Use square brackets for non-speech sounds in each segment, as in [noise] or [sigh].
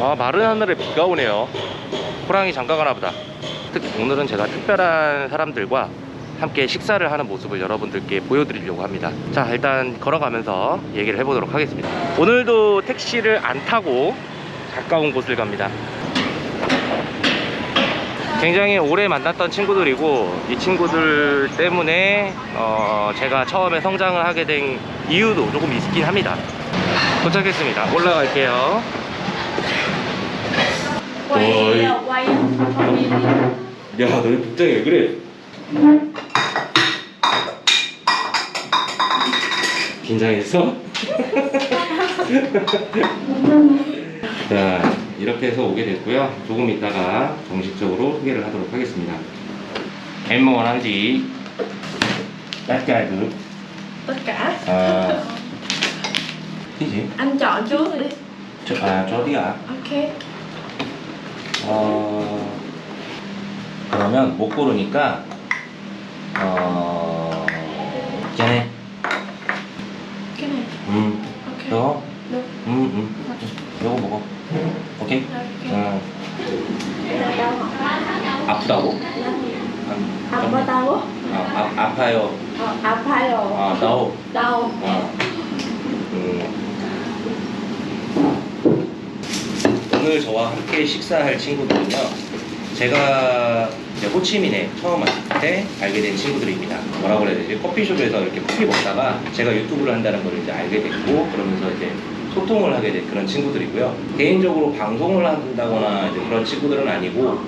아 마른 하늘에 비가 오네요. 호랑이 장가 가나 보다. 특히 오늘은 제가 특별한 사람들과 함께 식사를 하는 모습을 여러분들께 보여드리려고 합니다. 자 일단 걸어가면서 얘기를 해보도록 하겠습니다. 오늘도 택시를 안 타고 가까운 곳을 갑니다. 굉장히 오래 만났던 친구들이고 이 친구들 때문에 어, 제가 처음에 성장을 하게 된 이유도 조금 있긴 합니다. 도착했습니다. 올라갈게요 uh, quay 야 너희 복장이 왜 그래 긴장했어? 자 이렇게 해서 오게 됐고요 조금 있다가 정식적으로 소개를 하도록 하겠습니다 em muốn ăn gì? tất cả được tất cả à, cái gì? anh chọn trước đi 저, 아 저디야 ok 어 그러면 못 고르니까 어 걔네 này 음 ok 너 được 음, 음. 요거 먹어. 오케이? 어, hả 아프다고? 아프다고 아, 아, 아파요. ờ 아파요 아, đau. đau 어. 음. 오늘 저와 함께 식사할 친구들은요. 제가 호치민에 처음 왔을 때 알게 된 친구들입니다. 뭐라고 해야 되지? 커피숍에서 이렇게 커피 먹다가 제가 유튜브를 한다는 걸 이제 알게 됐고 그러면서 이제 소통을 하게 된 그런 친구들이고요. 개인적으로 방송을 한다거나 이제 그런 친구들은 아니고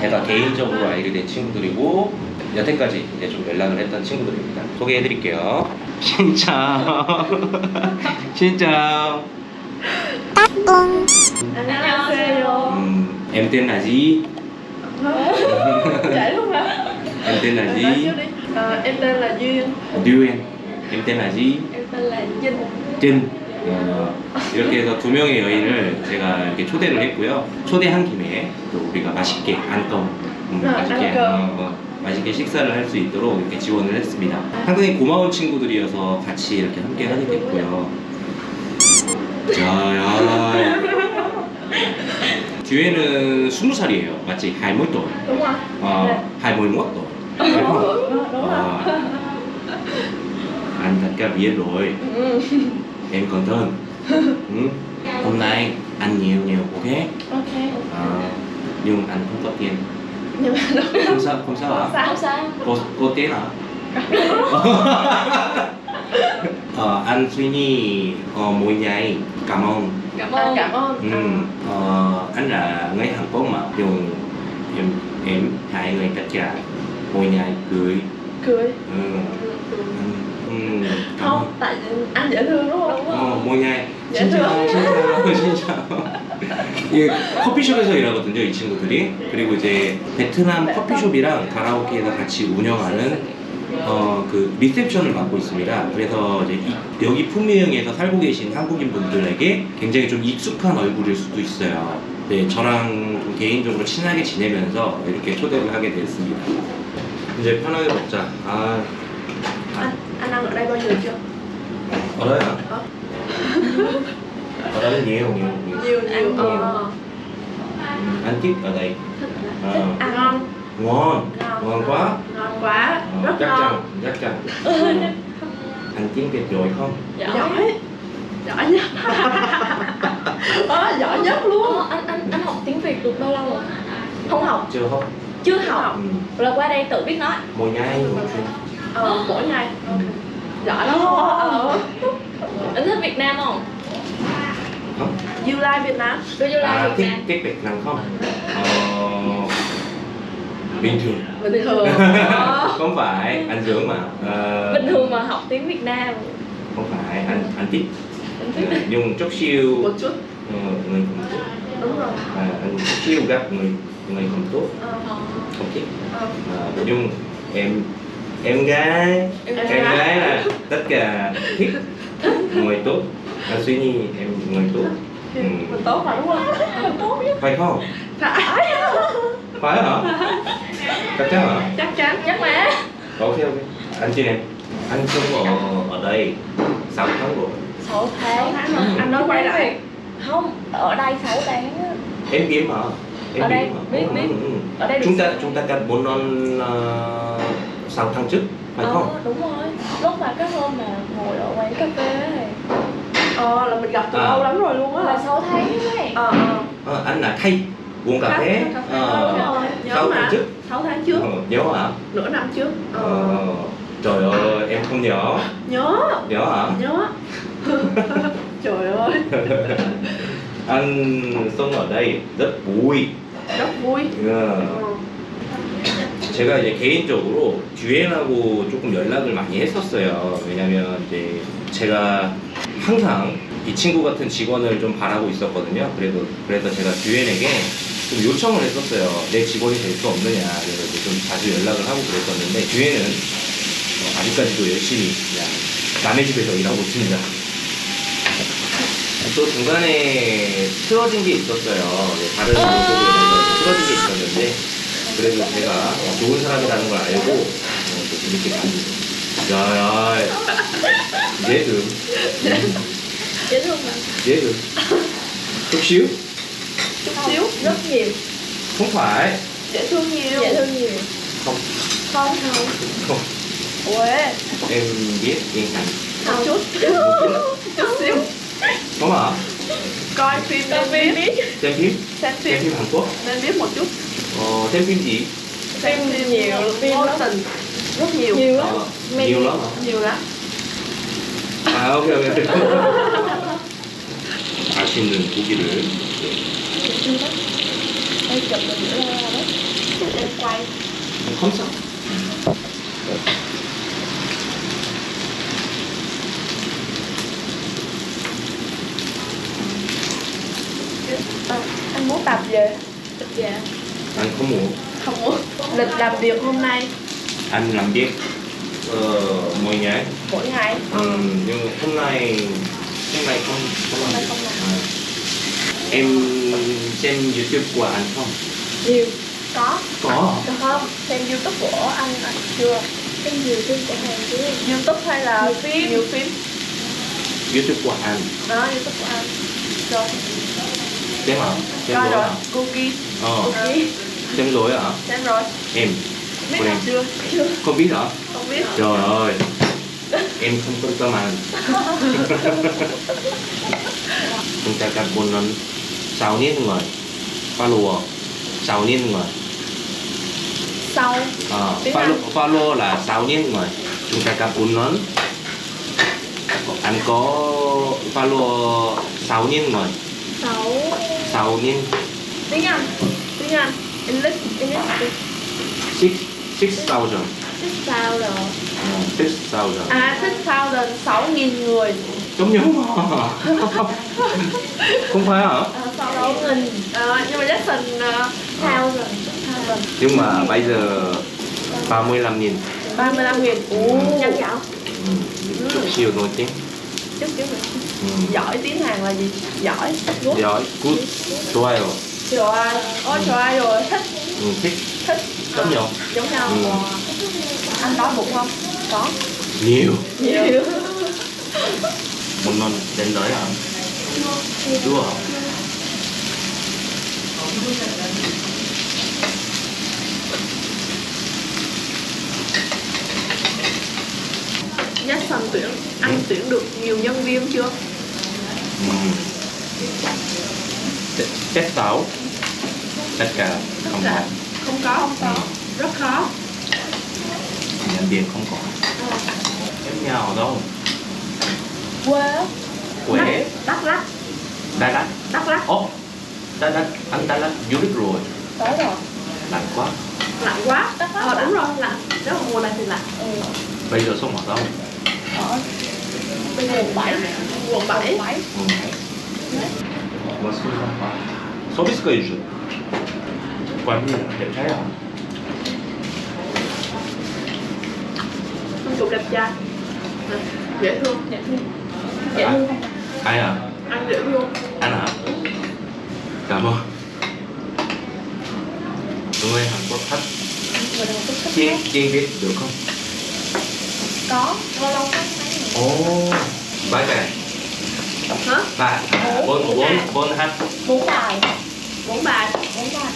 제가 개인적으로 알게 된 친구들이고 여태까지 이제 좀 연락을 했던 친구들입니다. 소개해 드릴게요. 진짜 진짜 [laughs] 안녕하세요 음, em tên là gì? vậy luôn hả Em tên là nói gì? trước đi Ờ, em tên là duyên 류엔. Em tên là gì? em tên là vinh 진. 어, 이렇게 해서 두 명의 여인을 제가 이렇게 초대를 했고요. 초대한 김에 또 우리가 맛있게 안동 음, 아, 맛있게. 어, 어, 맛있게 식사를 할 수 있도록 이렇게 지원을 했습니다. 상당히 고마운 친구들이어서 같이 이렇게 함께 하게 됐고요. 자 야. 뒤에는 스무 살이에요. 맞지? 할머니 또. đúng không 어, 할머니 또. đúng đúng Ờ, anh thật ra biết rồi ừ. em còn hơn ừ. hôm nay ăn nhiều nhiều ok ok Ờ, nhưng anh không có tiền nhưng mà đúng không sao không sao hả sao sao có có tiền hả ờ, anh suy nghĩ ờ, mỗi ngày cảm ơn cảm ơn cảm ơn ừ. ờ, anh là người Hàn Quốc mà dùng em em hai người tất cả mỗi ngày cười cười ừ. Ừ. Cảm không ơn. tại anh dễ thương đúng không 어, 뭐냐, 예, 진짜. 진짜, 진짜. 이 커피숍에서 일하거든요, 이 친구들이. 그리고 이제 베트남 커피숍이랑 가라오케에서 같이 운영하는 어, 그 리셉션을 맡고 있습니다. 그래서 이제 이- 여기 품위흥에서 살고 계신 한국인 분들에게 굉장히 좀 익숙한 얼굴일 수도 있어요. 네, 저랑 좀 개인적으로 친하게 지내면서 이렇게 초대를 하게 됐습니다. 이제 편하게 먹자. 아, anh anh ăn ở đây bao giờ chưa 알아요? Ờ. 알아요? nhiều, nhiều, nhiều. nhiều nhiều Ăn ờ Anh thích ở đây. Ờ, ăn ngon ngon, ngon ngon quá. Quá Ờ, rất chắc ngon chắc chắn. Ờ, Anh tiếng Việt giỏi không? giỏi giỏi nhất [laughs] ờ, giỏi nhất luôn Ờ, anh anh anh học tiếng Việt được bao lâu rồi? không học Chưa không? Chưa học. Ừ. Là qua đây tự biết nói. Mỗi ngày ờ, mỗi ngày Ừ. giỏi lắm ờ. Anh thích Việt Nam không? Không? you like Việt Nam Có du lịch À, Việt thích Nam. thích Việt Nam không? Ờ, bình thường. bình thường [laughs] không phải, anh dưỡng mà. Ờ, Bình thường mà học tiếng Việt Nam. Không phải, anh anh thích. Nhưng chút siêu một chút ờ, người không tốt. đúng rồi À, anh siêu gặp người người không tốt, ờ. không thích. ờ. À, nhưng em em gái Em em gái. gái là tất cả thích người tốt anh suy nghĩ em người tốt ừ. mình tốt mà đúng không mình tốt chứ phải không phải phải hả chắc chắn hả chắc chắn Chắc mà. ok ok anh chị em anh sống ở ở đây 6 tháng rồi 6 sáu tháng. tháng rồi anh nói quay lại không ở đây 6 tháng. Em biết mà. Em Ở đây, biết, Ừ, biết. ừ, ừ. ở đây được Chúng ta sáu- chúng ta cần bốn non uh, 6 tháng trước, phải Ờ, không? đúng rồi lúc mà cái hôm mà ngồi ở quán cà phê ấy, Ờ là mình gặp từ À. lâu lắm rồi luôn á là 6 tháng ấy Ờ ờ Ờ, anh là thay uống cà phê. Ờ, đúng rồi Nhớ sáu tháng trước. 6 tháng trước Ờ, nhớ hả? Nửa năm trước Ờ Ờ, trời ơi, em không nhớ. Nhớ Nhớ hả? Nhớ Trời ơi anh sống ở đây rất vui. Rất vui 어, Ờ. 제가 이제 개인적으로 듀엔하고 조금 연락을 많이 했었어요. 왜냐면 이제 제가 항상 이 친구 같은 직원을 좀 바라고 있었거든요. 그래도 그래서 제가 듀엔에게 좀 요청을 했었어요. 내 직원이 될 수 없느냐. 그래서 이제 좀 자주 연락을 하고 그랬었는데 듀엔은 어, 아직까지도 열심히 그냥 남의 집에서 일하고 있습니다. 또 중간에 틀어진 게 있었어요. 네, 다른 방송으로 인해서 틀어진 게 있었는데 그래도 제가 어, 좋은 사람이라는 걸 알고 어, 또 이렇게 가지고 야야 얘들 dễ thương mà 얘들 chút xíu Chút xíu rất nhiều không phải Dễ thương nhiều dễ thương nhiều không không không không Ủa em biết yên hành Một chút Chút xíu có mà Coi phim Coi nên phim. biết xem phim Xem xem phim phim Hàn Quốc Nên biết một chút ờ, xem phim gì Xem phim nhiều phim Vô lắm. tình Rất nhiều nhiều lắm ờ, Many. nhiều lắm hả Nhiều lắm 아 오케이 오케이 맛있는 고기를 Em quay. Không sao. À, Anh muốn tập về. Tập Anh không muốn. Không muốn. Lịch làm việc hôm nay. Anh làm việc Ờ, mỗi ngày. Mỗi ngày. Ừ, nhưng hôm nay hôm nay không hôm nay không làm à. À. em xem youtube của anh không? Nhiều. Có. Có Được không? Xem youtube của anh anh chưa? cái nhiều trên cửa hàng chứ Youtube hay là Nhiều phim. Nhiều phim. Youtube của anh. Đó youtube của anh. Rồi. Xem hả? Xem rồi rồi. hả? Cookie. Ờ. Ok xem rồi hả? Xem rồi. Em. Biết quen. làm chưa? không biết hả? Không biết. Trời ơi. Em không có tâm anh. Chúng ta lần sáu niên người. Follow sáu niên người. Sau Ờ, Tiếng follow, là 6 niên người. Chúng ta gặp bốn lần anh có follow 6 niên người. Sáu. 6 niên. Tiếng Anh Tiếng Anh English English 6 6,000 thích sao rồi Ờ, 6,000 À, thích sao lên 6.000 người giống như mà [laughs] [laughs] không phải hả à, sáu nghìn à, Nhưng mà Jackson uh, sao rồi sao rồi nhưng mà bây giờ 35 nghìn 35 nghìn Ồ nhanh nhở ừ, chút xíu nổi tiếng Chút chút ừ. Giỏi tiếng Hàn là gì? Giỏi Good giỏi good 좋아요 Trời ơi Ôi trời ơi rồi Thích ừ, thích Thích giống nhau Giống nhau Ừ. Wow. Anh đói bụng không? Có. Nhiều. Nhiều. Một lần đến đấy hả? Chưa hả? Jackson tuyển. Anh tuyển được nhiều nhân viên chưa? Ừ. Tết sáu tất cả không có Không có Không có. Rất khó nhân viên không có em nhà ở đâu quê quê Đắk Lắk Đà Lạt Đắk Lắk ồ Đà Lạt anh Đà Lạt du lịch rồi tới rồi lạnh quá Lạnh quá Đắk Lắk Ờ lạnh. đúng rồi lạnh Nếu mà mùa này thì lạnh ừ. bây giờ sống ở đâu ở Bên quận 7 Quận 7 bảy ừ. 맞습니다. 서비스가 해주죠. 관리 đẹp trai à? Anh Chụp đẹp trai. Dễ thương. Dễ thương. Dễ thương. Không Ai à? Anh dễ thương. Anh hả? Cảm ơn. Người Hàn Quốc thích chiên chiên biết được không? có. Lâu lâu người? Ồ, bái bè. hả? Ba à, bốn bốn bốn hát Bốn bài bốn bài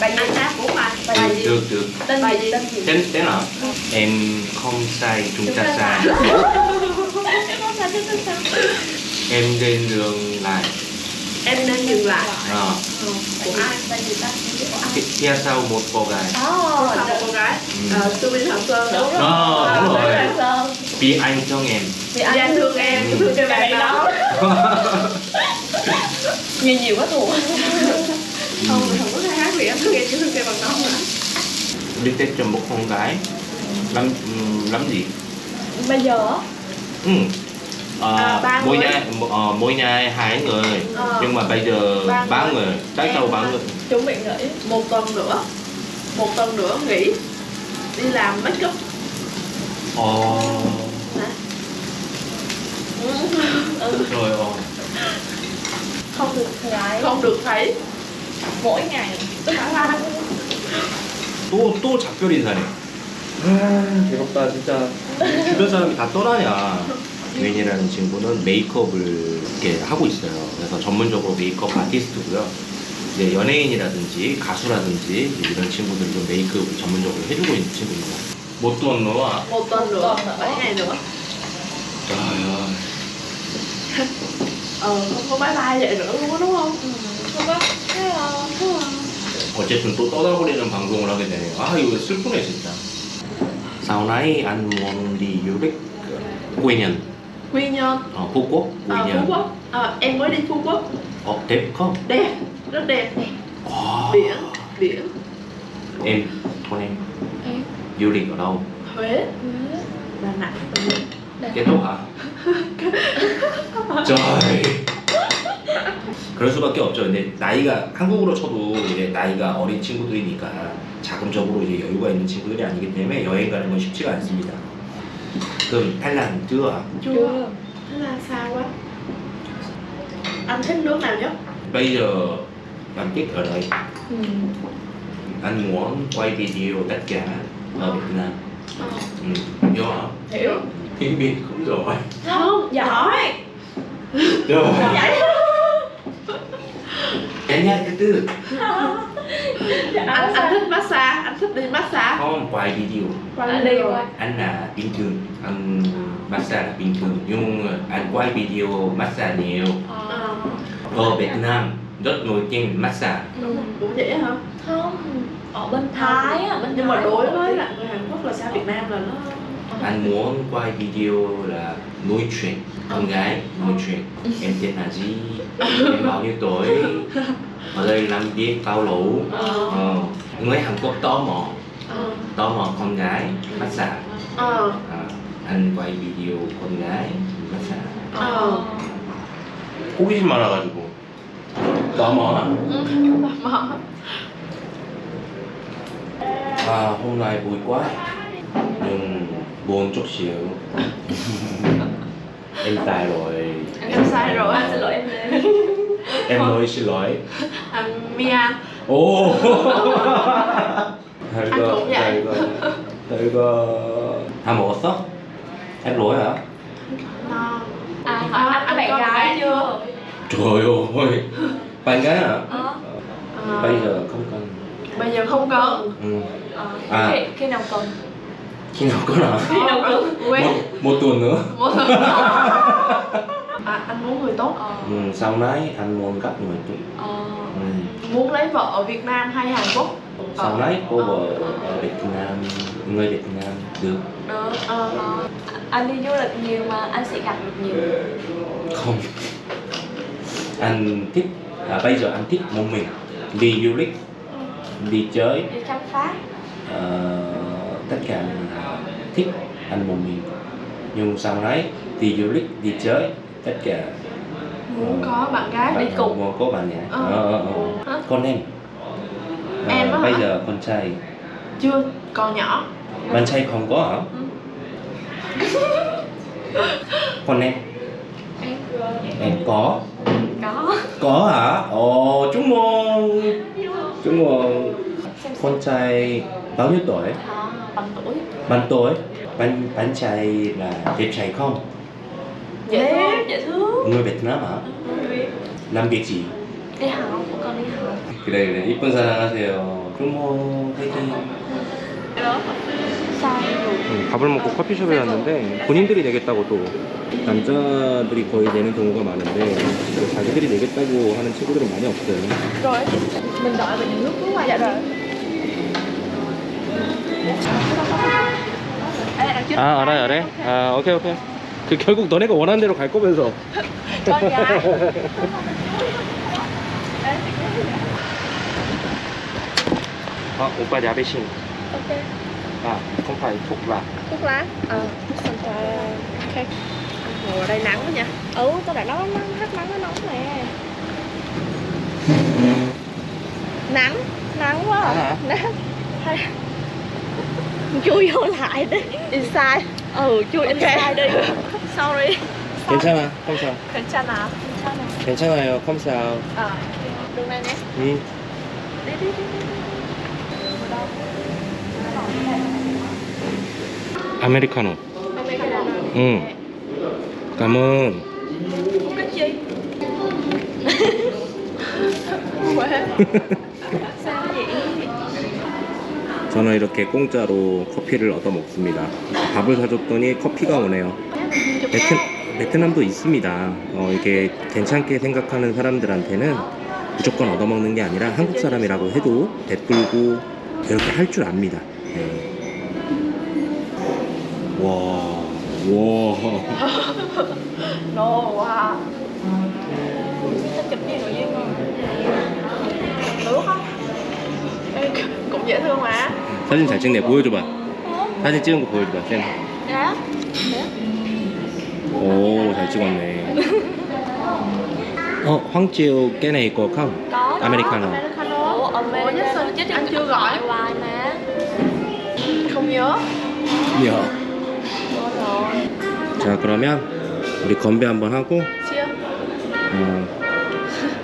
bài gì? hát bốn bài Bài gì? được được Tên Bài gì? Tên tên hả em không sai chúng ta sai. [laughs] em lên đường lại. Em nên dừng lại. À, ừ. của ai? Bài gì ta? Của phía sau một cô gái. Ồ, Là một cô gái. Ừ. ờ, Su Minh Hoàng Sơn. Đúng rồi. Ờ, đúng rồi. Vì anh thương em. Vì anh thương em. Ừ. thương cái bạn đó. Nhiều nhiều quá mình [laughs] chỉ thương cái bằng đó mà đi tết cho một con gái. Lắm ừm, lắm gì? Bây giờ ừ. Ờ, À, ba mỗi người. nhà ờ, mỗi nhà hai người. Ờ. nhưng mà bây giờ Ba ba người. người tại sao ba người. Chuẩn bị nghỉ một tuần nữa. Một tuần nữa nghỉ. Đi làm make up ồ ừ. rồi ồ Không được gái không được thấy. Mỗi ngày 또, 또 작별 인사네. 아, 괴롭다, 진짜. 주변 사람이 다 떠나냐. 웬이라는 친구는 메이크업을 이렇게 하고 있어요. 그래서 전문적으로 메이크업 아티스트고요. 이제 연예인이라든지 가수라든지 이런 친구들도 메이크업을 전문적으로 해주고 있는 친구입니다. 못또 너와. một tuần nữa Một tuần nữa. bảy ngày nữa 야, ờ không có bye bye vậy nữa luôn á đúng không Ừ, Không có Thế là Thế là 어쨌든 또 떠나버리는 방송을 하게 되네요. 아, 이거 슬프네, 진짜. Sau này anh muốn đi du lịch ờ, quê nhân, quy nhơn ở Phú Quốc, quê ờ, phú nhân. quốc Ờ, em mới đi phú quốc Ờ, đẹp không? đẹp rất đẹp Wow. biển biển Em, con em Em du lịch ở đâu? huế đà nẵng kết thúc hả? trời 그럴 수밖에 없죠. 근데 나이가 한국으로 쳐도 이제 나이가 어린 친구들이니까 자금적으로 이제 여유가 있는 친구들이 아니기 때문에 여행 가는 건 쉽지가 않습니다. 그럼 thích nào Bây giờ anh thích ở đây. Ừ. Anh muốn quay video tất cả ở Việt Nam. ờ. Ừ. Hiểu hả? hiểu Tiếng Việt cũng rồi. không Giỏi. Rồi. Vậy Nhanh nhanh từ từ. anh anh thích massage anh thích đi massage. Không quay video. Anh đi anh là bình thường anh massage là bình thường. Nhưng anh quay video massage nhiều. Ờ. ở Việt Nam rất nổi tiếng massage. Đúng rồi. cũng vậy hả? Không Ở bên Thái á bên nhưng mà Thái đối nổi với lại người Hàn Quốc là sao Việt Nam là nó anh muốn quay video là nói chuyện con gái nói chuyện em tên là gì em bao nhiêu tuổi ở đây làm việc bao lâu ờ ờ. người Hàn Quốc tò mò ờ tò mò con gái massage ờ à, anh quay video con gái massage ờ 호기심 많아가지고 tò mò mà À, hôm nay vui quá nhưng buồn chút xíu [laughs] em sai rồi Em sai rồi. Anh xin lỗi em lên [laughs] em nói xin lỗi anh Mia 오 [laughs] Anh cũng vậy. 이거 이거 다 먹었어? em lỗi hả? no À hỏi anh có bạn gái chưa trời ơi bạn gái hả? Ờ Ờ, bây giờ không cần bây giờ không cần ừ. Ờ À. Khi, khi nào cần Khi nào có nào Khi nào cần quen một, một tuần nữa. Một à, anh muốn người tốt. Ờ. Ừ, sau này anh muốn gặp người tốt. Ờ. Ừ. muốn lấy vợ ở Việt Nam hay Hàn Quốc? Sau này cô vợ ở Việt Nam người Việt Nam được. Được. Ờ Ờ, anh đi du lịch nhiều mà anh sẽ gặp được nhiều. Không. Anh thích à, bây giờ anh thích một mình đi du lịch đi chơi. Đi khám phá. Ờ, tất cả là thích anh một mình nhưng sau đấy đi du lịch đi chơi tất cả muốn có bạn gái bạn đi cùng. muốn có bạn gái. Ờ. Ờ, ờ, ờ. Con em. Ờ, Em á bây hả? giờ con trai. Chưa còn nhỏ. Bạn trai không có hả? [laughs] Con em. Em. Em có. Có. Có hả? Ồ chúc mừng. Chúc mừng. Con trai bao nhiêu tuổi? À, bạn tuổi bạn bạn trai là đẹp trai không dễ thương dễ thương người Việt Nam hả Người 남겠지. Đi học, con đi học 그래 그래 이쁜 사랑하세요. 그럼 화이팅. Sao? 음, 밥을 먹고 커피숍에 왔는데 본인들이 내겠다고 또 남자들이 거의 내는 경우가 많은데 자기들이 내겠다고 하는 친구들은 많이 없어요. Rồi Mình đợi những nước cứ qua Dạ rồi 아 알아요 알아요. 아 오케이 오케이. 그 결국 너네가 원하는 대로 갈 거면서. Con gái 아 오빠 야베신. Ok 아 không phải thuộc là. Thuốc lá Ờ Xong cho Ok Ngồi ở đây nắng quá nha Ừ, tôi đã nói nắng, hát nắng nó nóng nè Nắng, nắng quá Nắng hả? à Nắng Hay [laughs] Chui vô lại đi Inside Ừ, chui Ok. inside đi [laughs] Sorry 괜찮아. 컴사. 괜찮아 괜찮아 괜찮아요. 컴사. Ờ, đường này nè 응. Đi đi đi đi 아메리카노. Americano 응. 감은 Uống cái chi? Sao vậy? [laughs] 저는 이렇게 공짜로 커피를 얻어 먹습니다. 밥을 사줬더니 커피가 오네요. 베트, 베트남도 있습니다. 어, 이게 괜찮게 생각하는 사람들한테는 무조건 얻어먹는 게 아니라 한국 사람이라고 해도 베풀고 이렇게 할 줄 압니다. 네. 와, 와. Gì nội duyên không? Được không? Ê, Cũng dễ thương mà 사진 잘 찍네. 보여줘봐. 사진 찍은 거 보여줘봐. 쌤. Dạ 오, 잘 찍었네. 어, 황지우 깨네 있고 컴. Có Americano. Americano Ủa, Ủa, nhất sao chứ anh chưa gọi? Hoài mà Không nhớ 야. Quên rồi 자, 그러면 우리 건배 한번 하고 어,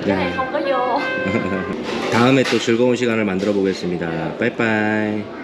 Cái này 네. 다음에 또 즐거운 시간을 만들어 보겠습니다. 빠이빠이.